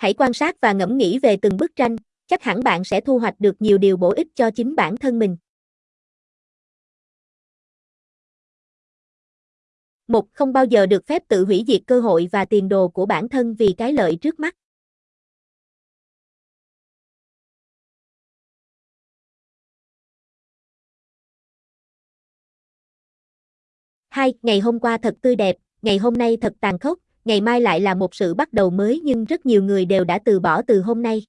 Hãy quan sát và ngẫm nghĩ về từng bức tranh, chắc hẳn bạn sẽ thu hoạch được nhiều điều bổ ích cho chính bản thân mình. Một, không bao giờ được phép tự hủy diệt cơ hội và tiền đồ của bản thân vì cái lợi trước mắt. Hai, ngày hôm qua thật tươi đẹp, ngày hôm nay thật tàn khốc, ngày mai lại là một sự bắt đầu mới nhưng rất nhiều người đều đã từ bỏ từ hôm nay.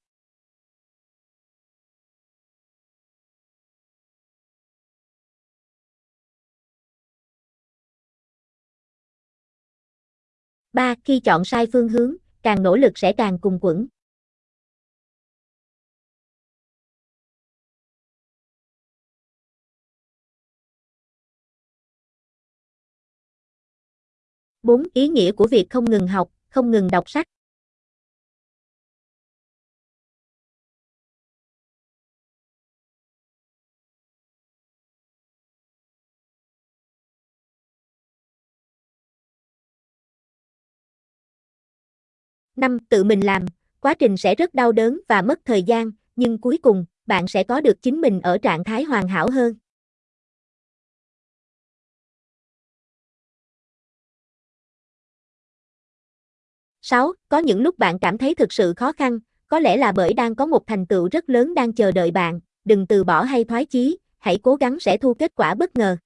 Ba, khi chọn sai phương hướng, càng nỗ lực sẽ càng cùng quẫn. 4. Ý nghĩa của việc không ngừng học, không ngừng đọc sách. Năm, tự mình làm, quá trình sẽ rất đau đớn và mất thời gian, nhưng cuối cùng, bạn sẽ có được chính mình ở trạng thái hoàn hảo hơn. 6. Có những lúc bạn cảm thấy thực sự khó khăn, có lẽ là bởi đang có một thành tựu rất lớn đang chờ đợi bạn, đừng từ bỏ hay thoái chí, hãy cố gắng sẽ thu kết quả bất ngờ.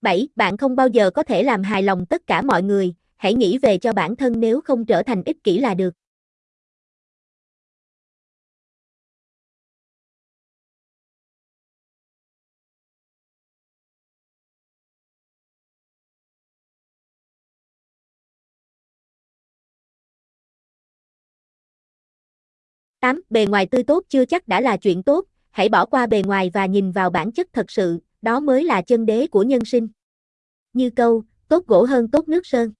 Bảy, Bạn không bao giờ có thể làm hài lòng tất cả mọi người, hãy nghĩ về cho bản thân nếu không trở thành ích kỷ là được. 8. Bề ngoài tươi tốt chưa chắc đã là chuyện tốt, hãy bỏ qua bề ngoài và nhìn vào bản chất thật sự, đó mới là chân đế của nhân sinh. Như câu, tốt gỗ hơn tốt nước sơn.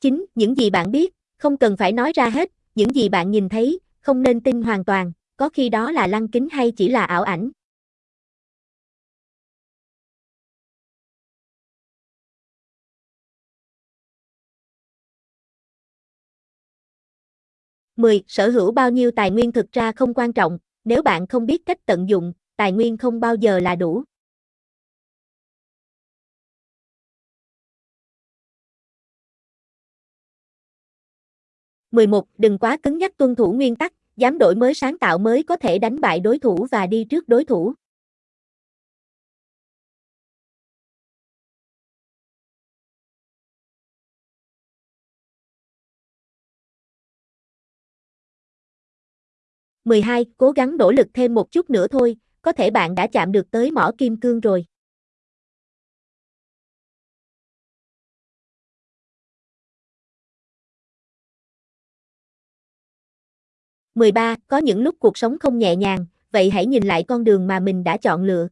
Chính, những gì bạn biết, không cần phải nói ra hết, những gì bạn nhìn thấy, không nên tin hoàn toàn, có khi đó là lăng kính hay chỉ là ảo ảnh. 10. Sở hữu bao nhiêu tài nguyên thực ra không quan trọng, nếu bạn không biết cách tận dụng, tài nguyên không bao giờ là đủ. Mười một, Đừng quá cứng nhắc tuân thủ nguyên tắc, dám đổi mới sáng tạo mới có thể đánh bại đối thủ và đi trước đối thủ. 12. Cố gắng nỗ lực thêm một chút nữa thôi, có thể bạn đã chạm được tới mỏ kim cương rồi. Mười ba, có những lúc cuộc sống không nhẹ nhàng, vậy hãy nhìn lại con đường mà mình đã chọn lựa.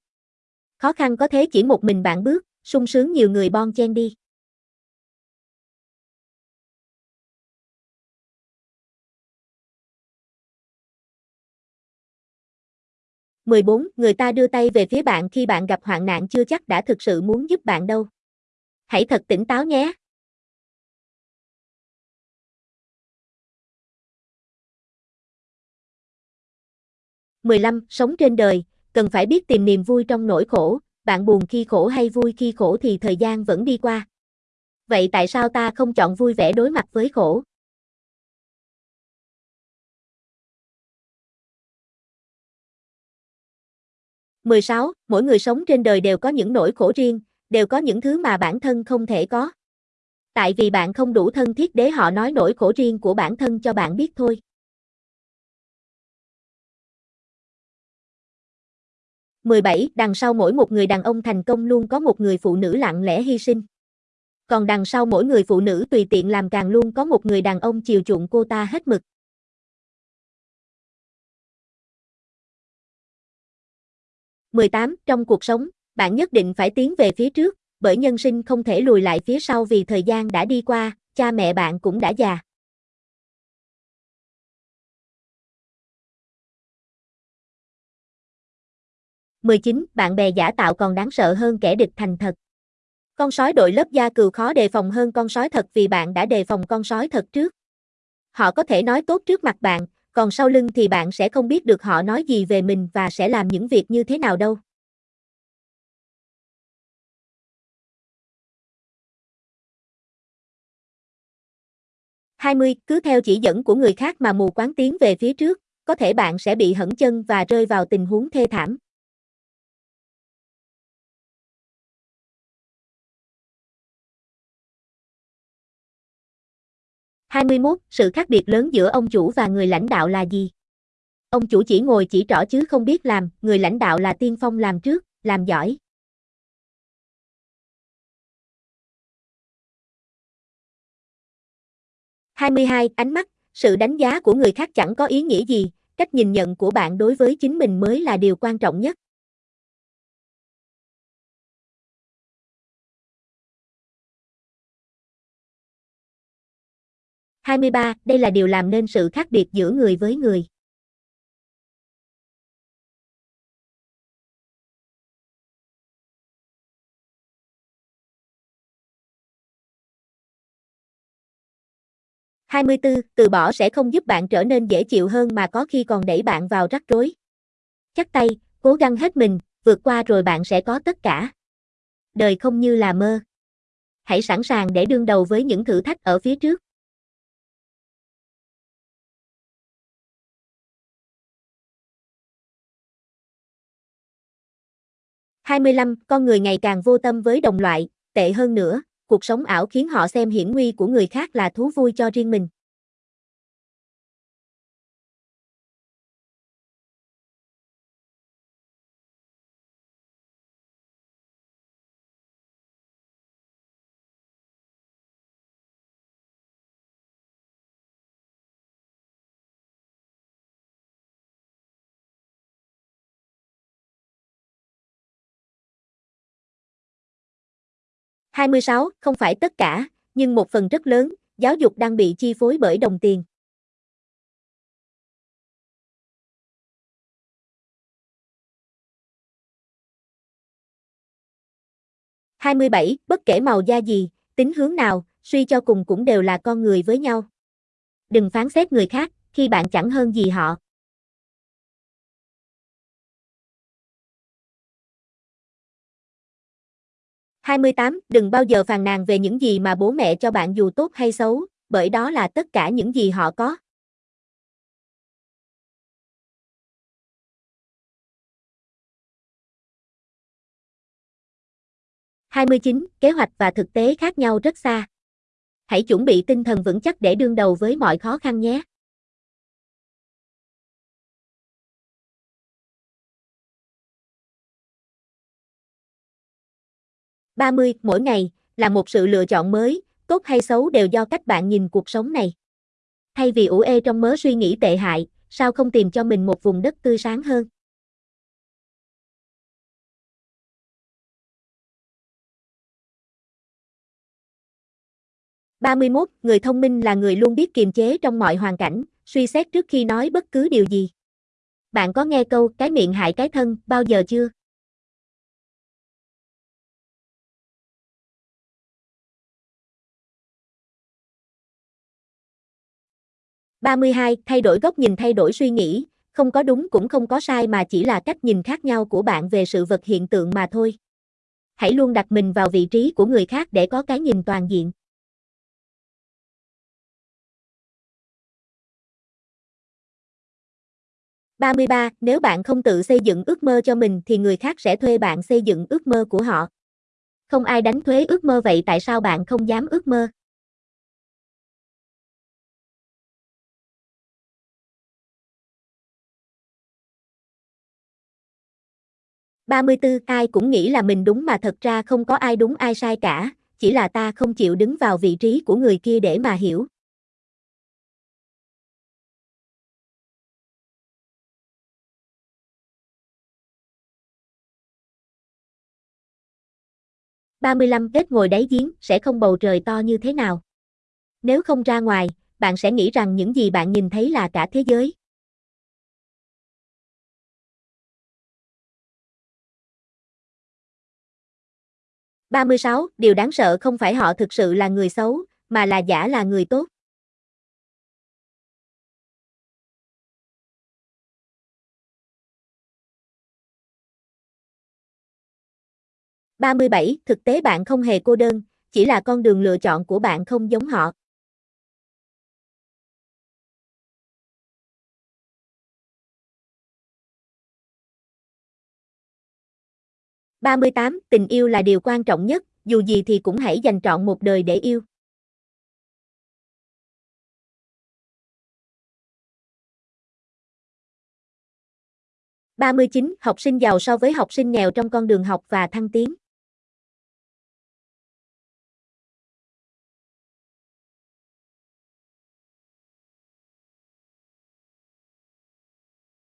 Khó khăn có thế chỉ một mình bạn bước, sung sướng nhiều người bon chen đi. 14. Người ta đưa tay về phía bạn khi bạn gặp hoạn nạn chưa chắc đã thực sự muốn giúp bạn đâu. Hãy thật tỉnh táo nhé. mười lăm Sống trên đời, cần phải biết tìm niềm vui trong nỗi khổ, bạn buồn khi khổ hay vui khi khổ thì thời gian vẫn đi qua. Vậy tại sao ta không chọn vui vẻ đối mặt với khổ? 16. Mỗi người sống trên đời đều có những nỗi khổ riêng, đều có những thứ mà bản thân không thể có. Tại vì bạn không đủ thân thiết để họ nói nỗi khổ riêng của bản thân cho bạn biết thôi. 17. Đằng sau mỗi một người đàn ông thành công luôn có một người phụ nữ lặng lẽ hy sinh. Còn đằng sau mỗi người phụ nữ tùy tiện làm càng luôn có một người đàn ông chiều chuộng cô ta hết mực. 18. Trong cuộc sống, bạn nhất định phải tiến về phía trước, bởi nhân sinh không thể lùi lại phía sau vì thời gian đã đi qua, cha mẹ bạn cũng đã già. 19. Bạn bè giả tạo còn đáng sợ hơn kẻ địch thành thật. Con sói đội lớp da cừu khó đề phòng hơn con sói thật vì bạn đã đề phòng con sói thật trước. Họ có thể nói tốt trước mặt bạn, còn sau lưng thì bạn sẽ không biết được họ nói gì về mình và sẽ làm những việc như thế nào đâu. Hai mươi, cứ theo chỉ dẫn của người khác mà mù quáng tiến về phía trước, có thể bạn sẽ bị hẫng chân và rơi vào tình huống thê thảm. 21. Sự khác biệt lớn giữa ông chủ và người lãnh đạo là gì? Ông chủ chỉ ngồi chỉ trỏ chứ không biết làm, người lãnh đạo là tiên phong làm trước, làm giỏi. hai mươi hai Ánh mắt, sự đánh giá của người khác chẳng có ý nghĩa gì, cách nhìn nhận của bạn đối với chính mình mới là điều quan trọng nhất. 23. Đây là điều làm nên sự khác biệt giữa người với người. Hai mươi bốn, Từ bỏ sẽ không giúp bạn trở nên dễ chịu hơn mà có khi còn đẩy bạn vào rắc rối. Chắc tay, cố gắng hết mình, vượt qua rồi bạn sẽ có tất cả. Đời không như là mơ. Hãy sẵn sàng để đương đầu với những thử thách ở phía trước. 25. Con người ngày càng vô tâm với đồng loại, tệ hơn nữa, cuộc sống ảo khiến họ xem hiểm nguy của người khác là thú vui cho riêng mình. Hai mươi sáu, không phải tất cả, nhưng một phần rất lớn, giáo dục đang bị chi phối bởi đồng tiền. Hai mươi bảy, bất kể màu da gì, tính hướng nào, suy cho cùng cũng đều là con người với nhau. Đừng phán xét người khác, khi bạn chẳng hơn gì họ. 28. Đừng bao giờ phàn nàn về những gì mà bố mẹ cho bạn dù tốt hay xấu, bởi đó là tất cả những gì họ có. Hai mươi chín, kế hoạch và thực tế khác nhau rất xa. Hãy chuẩn bị tinh thần vững chắc để đương đầu với mọi khó khăn nhé. 30. Mỗi ngày, là một sự lựa chọn mới, tốt hay xấu đều do cách bạn nhìn cuộc sống này. Thay vì ủ ê trong mớ suy nghĩ tệ hại, sao không tìm cho mình một vùng đất tươi sáng hơn? ba mươi 31. Người thông minh là người luôn biết kiềm chế trong mọi hoàn cảnh, suy xét trước khi nói bất cứ điều gì. Bạn có nghe câu cái miệng hại cái thân bao giờ chưa? 32. Thay đổi góc nhìn thay đổi suy nghĩ, không có đúng cũng không có sai mà chỉ là cách nhìn khác nhau của bạn về sự vật hiện tượng mà thôi. Hãy luôn đặt mình vào vị trí của người khác để có cái nhìn toàn diện. ba mươi ba Nếu bạn không tự xây dựng ước mơ cho mình thì người khác sẽ thuê bạn xây dựng ước mơ của họ. Không ai đánh thuế ước mơ vậy tại sao bạn không dám ước mơ? 34. Ai cũng nghĩ là mình đúng mà thật ra không có ai đúng ai sai cả, chỉ là ta không chịu đứng vào vị trí của người kia để mà hiểu. ba mươi lăm Kết ngồi đáy giếng sẽ không bầu trời to như thế nào. Nếu không ra ngoài, bạn sẽ nghĩ rằng những gì bạn nhìn thấy là cả thế giới. 36. Điều đáng sợ không phải họ thực sự là người xấu, mà là giả là người tốt. Ba mươi bảy, thực tế bạn không hề cô đơn, chỉ là con đường lựa chọn của bạn không giống họ. 38. Tình yêu là điều quan trọng nhất, dù gì thì cũng hãy dành trọn một đời để yêu. ba mươi chín Học sinh giàu so với học sinh nghèo trong con đường học và thăng tiến.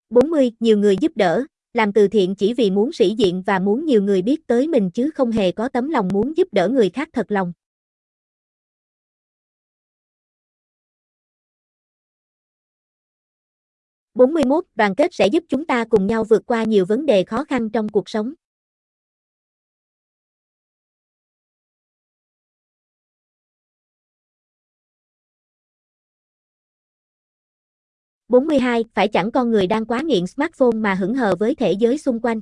bốn mươi Nhiều người giúp đỡ, làm từ thiện chỉ vì muốn sĩ diện và muốn nhiều người biết tới mình chứ không hề có tấm lòng muốn giúp đỡ người khác thật lòng. bốn mươi 41. Đoàn kết sẽ giúp chúng ta cùng nhau vượt qua nhiều vấn đề khó khăn trong cuộc sống. 42. Phải chẳng con người đang quá nghiện smartphone mà hững hờ với thế giới xung quanh.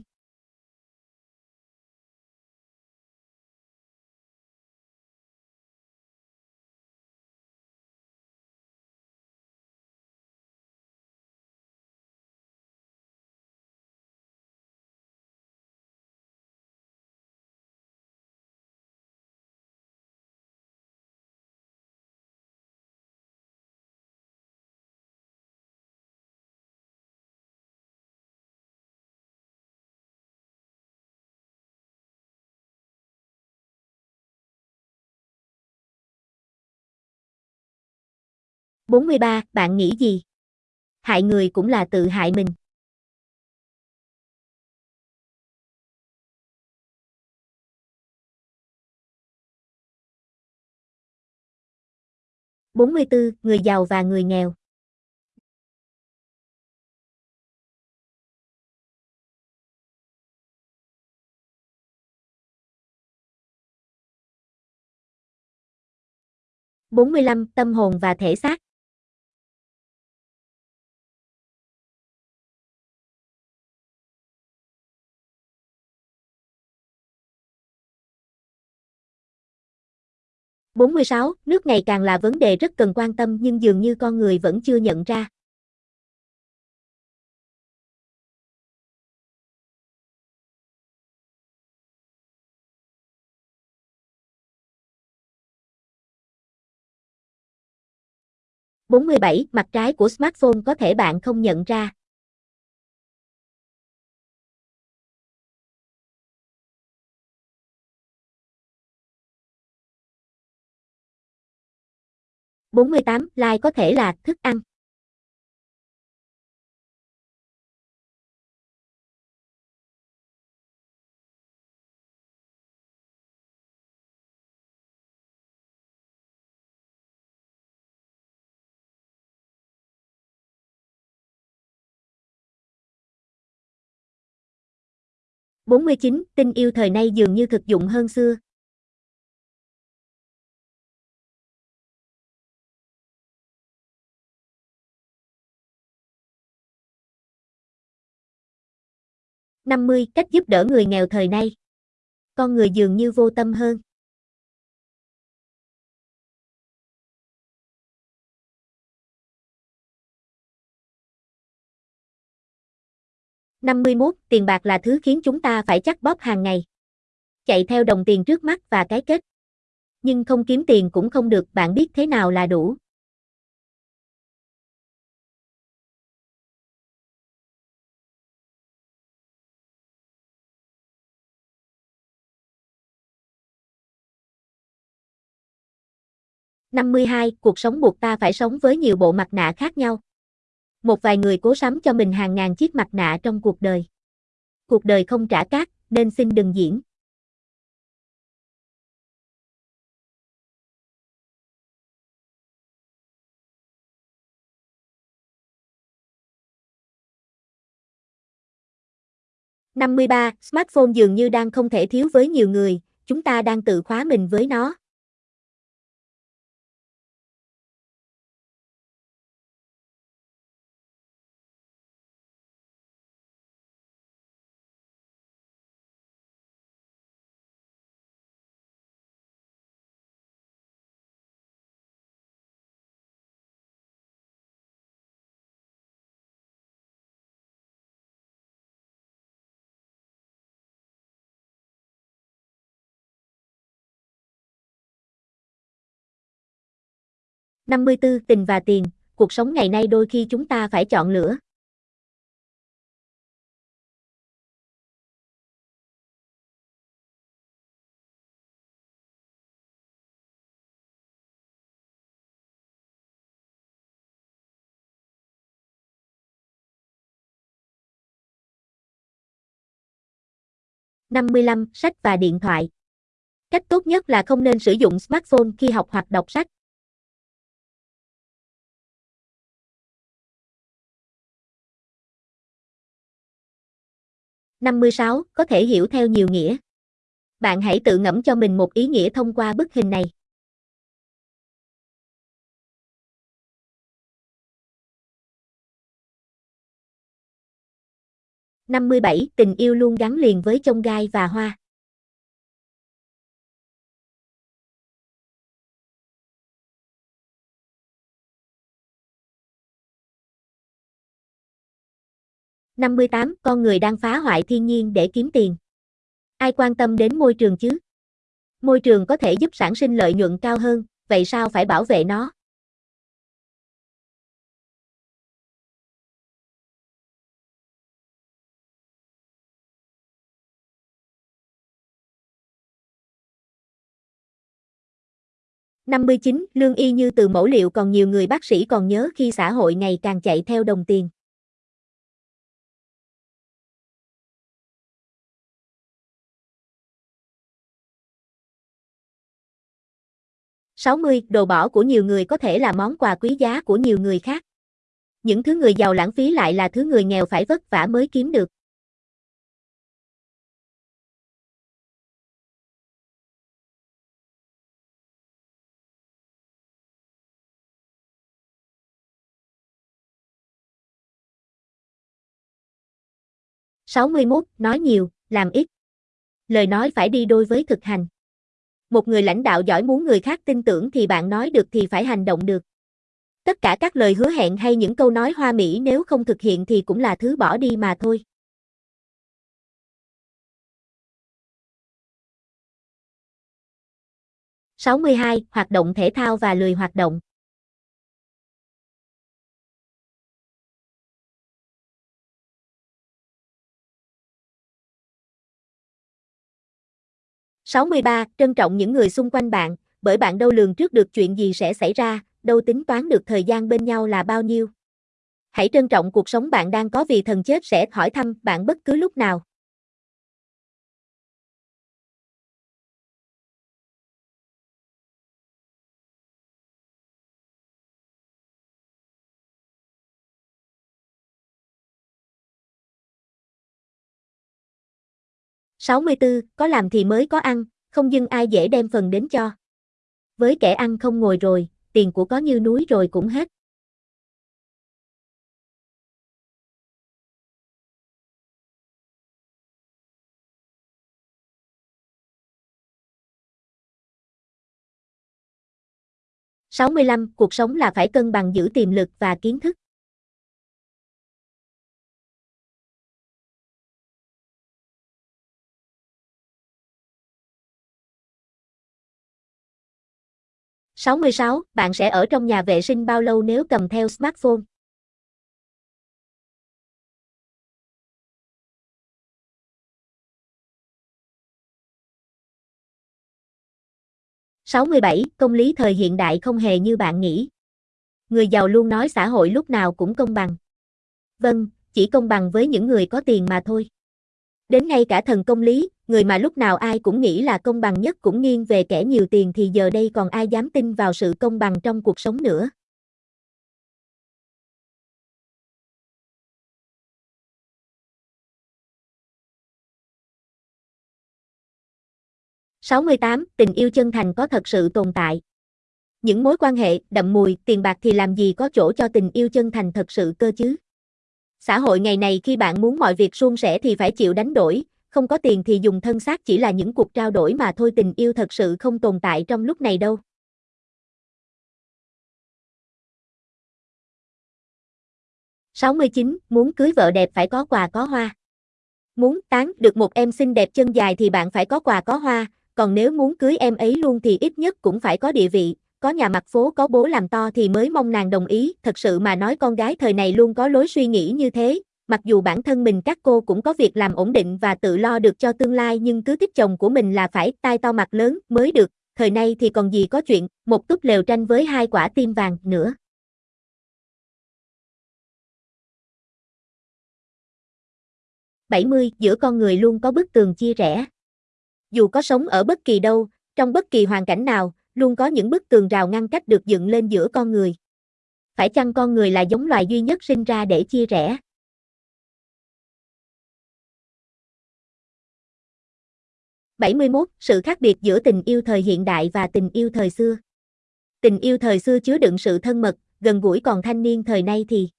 Bốn mươi ba Bạn nghĩ gì? Hại người cũng là tự hại mình. bốn mươi bốn, Người giàu và người nghèo. bốn mươi lăm Tâm hồn và thể xác. 46. Nước ngày càng là vấn đề rất cần quan tâm nhưng dường như con người vẫn chưa nhận ra. bốn mươi bảy, Mặt trái của smartphone có thể bạn không nhận ra. 48. Like có thể là thức ăn. bốn mươi chín Tình yêu thời nay dường như thực dụng hơn xưa. 50. Cách giúp đỡ người nghèo thời nay. Con người dường như vô tâm hơn. năm mươi 51. Tiền bạc là thứ khiến chúng ta phải chắc bóp hàng ngày. Chạy theo đồng tiền trước mắt và cái kết. Nhưng không kiếm tiền cũng không được, bạn biết thế nào là đủ. 52. Cuộc sống buộc ta phải sống với nhiều bộ mặt nạ khác nhau. Một vài người cố sắm cho mình hàng ngàn chiếc mặt nạ trong cuộc đời. Cuộc đời không trả cát, nên xin đừng diễn. năm mươi ba, smartphone dường như đang không thể thiếu với nhiều người, chúng ta đang tự khóa mình với nó. 54 Tình và tiền, cuộc sống ngày nay đôi khi chúng ta phải chọn lựa. Năm mươi lăm Sách và điện thoại. Cách tốt nhất là không nên sử dụng smartphone khi học hoặc đọc sách. 56. Có thể hiểu theo nhiều nghĩa. Bạn hãy tự ngẫm cho mình một ý nghĩa thông qua bức hình này. Năm mươi bảy, tình yêu luôn gắn liền với chông gai và hoa. Năm mươi tám, con người đang phá hoại thiên nhiên để kiếm tiền. Ai quan tâm đến môi trường chứ? Môi trường có thể giúp sản sinh lợi nhuận cao hơn, vậy sao phải bảo vệ nó? Năm mươi chín, lương y như từ mẫu liệu còn nhiều người bác sĩ còn nhớ khi xã hội ngày càng chạy theo đồng tiền. 60. Đồ bỏ của nhiều người có thể là món quà quý giá của nhiều người khác. Những thứ người giàu lãng phí lại là thứ người nghèo phải vất vả mới kiếm được. Sáu mươi 61. Nói nhiều, làm ít. Lời nói phải đi đôi với thực hành. Một người lãnh đạo giỏi muốn người khác tin tưởng thì bạn nói được thì phải hành động được. Tất cả các lời hứa hẹn hay những câu nói hoa mỹ nếu không thực hiện thì cũng là thứ bỏ đi mà thôi. Sáu mươi hai, Hoạt động thể thao và lười hoạt động. 63. Trân trọng những người xung quanh bạn, bởi bạn đâu lường trước được chuyện gì sẽ xảy ra, đâu tính toán được thời gian bên nhau là bao nhiêu. Hãy trân trọng cuộc sống bạn đang có vì thần chết sẽ hỏi thăm bạn bất cứ lúc nào. 64, có làm thì mới có ăn, không dưng ai dễ đem phần đến cho. Với kẻ ăn không ngồi rồi, tiền của có như núi rồi cũng hết. Sáu mươi lăm, cuộc sống là phải cân bằng giữ tiềm lực và kiến thức. 66. Bạn sẽ ở trong nhà vệ sinh bao lâu nếu cầm theo smartphone? Sáu mươi bảy, công lý thời hiện đại không hề như bạn nghĩ. Người giàu luôn nói xã hội lúc nào cũng công bằng. Vâng, chỉ công bằng với những người có tiền mà thôi. Đến ngay cả thần công lý, người mà lúc nào ai cũng nghĩ là công bằng nhất cũng nghiêng về kẻ nhiều tiền thì giờ đây còn ai dám tin vào sự công bằng trong cuộc sống nữa. 68. Tình yêu chân thành có thật sự tồn tại. Những mối quan hệ đậm mùi, tiền bạc thì làm gì có chỗ cho tình yêu chân thành thật sự cơ chứ? Xã hội ngày này khi bạn muốn mọi việc suôn sẻ thì phải chịu đánh đổi, không có tiền thì dùng thân xác chỉ là những cuộc trao đổi mà thôi tình yêu thật sự không tồn tại trong lúc này đâu. sáu mươi chín Muốn cưới vợ đẹp phải có quà có hoa. Muốn tán được một em xinh đẹp chân dài thì bạn phải có quà có hoa, còn nếu muốn cưới em ấy luôn thì ít nhất cũng phải có địa vị, có nhà mặt phố có bố làm to thì mới mong nàng đồng ý, thật sự mà nói con gái thời này luôn có lối suy nghĩ như thế, mặc dù bản thân mình các cô cũng có việc làm ổn định và tự lo được cho tương lai nhưng cứ thích chồng của mình là phải tai to mặt lớn mới được, thời nay thì còn gì có chuyện, một túp lều tranh với hai quả tim vàng nữa. bảy mươi Giữa con người luôn có bức tường chia rẽ. Dù có sống ở bất kỳ đâu, trong bất kỳ hoàn cảnh nào, luôn có những bức tường rào ngăn cách được dựng lên giữa con người. Phải chăng con người là giống loài duy nhất sinh ra để chia rẽ? bảy mươi 71. Sự khác biệt giữa tình yêu thời hiện đại và tình yêu thời xưa. Tình yêu thời xưa chứa đựng sự thân mật, gần gũi còn thanh niên thời nay thì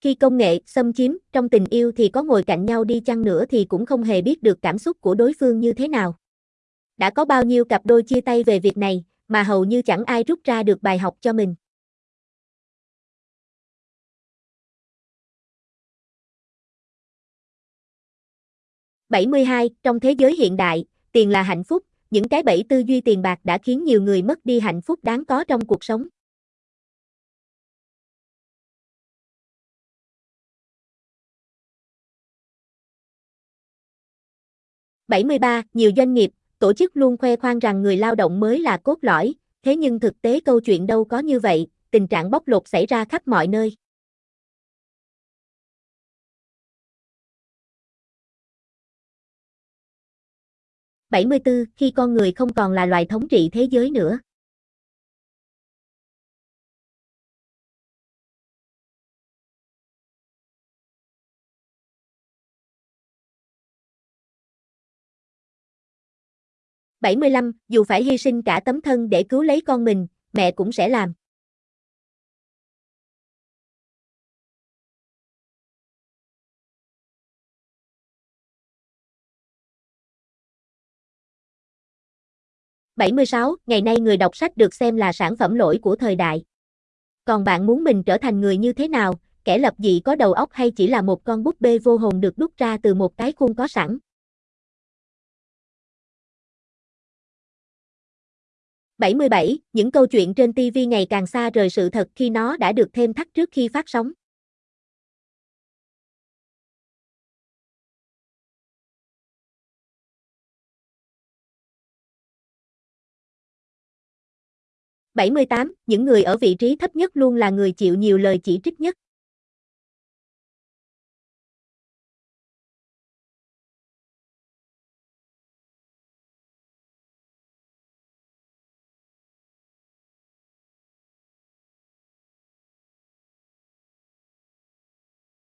khi công nghệ xâm chiếm trong tình yêu thì có ngồi cạnh nhau đi chăng nữa thì cũng không hề biết được cảm xúc của đối phương như thế nào. Đã có bao nhiêu cặp đôi chia tay về việc này, mà hầu như chẳng ai rút ra được bài học cho mình. bảy mươi hai Trong thế giới hiện đại, tiền là hạnh phúc, những cái bẫy tư duy tiền bạc đã khiến nhiều người mất đi hạnh phúc đáng có trong cuộc sống. bảy mươi ba Nhiều doanh nghiệp, tổ chức luôn khoe khoang rằng người lao động mới là cốt lõi, thế nhưng thực tế câu chuyện đâu có như vậy, tình trạng bóc lột xảy ra khắp mọi nơi. bảy mươi bốn khi con người không còn là loài thống trị thế giới nữa. 75, dù phải hy sinh cả tấm thân để cứu lấy con mình, mẹ cũng sẽ làm. Bảy mươi sáu, ngày nay người đọc sách được xem là sản phẩm lỗi của thời đại. Còn bạn muốn mình trở thành người như thế nào, kẻ lập dị có đầu óc hay chỉ là một con búp bê vô hồn được đúc ra từ một cái khuôn có sẵn? 77. Những câu chuyện trên TV ngày càng xa rời sự thật khi nó đã được thêm thắt trước khi phát sóng. bảy mươi tám, Những người ở vị trí thấp nhất luôn là người chịu nhiều lời chỉ trích nhất.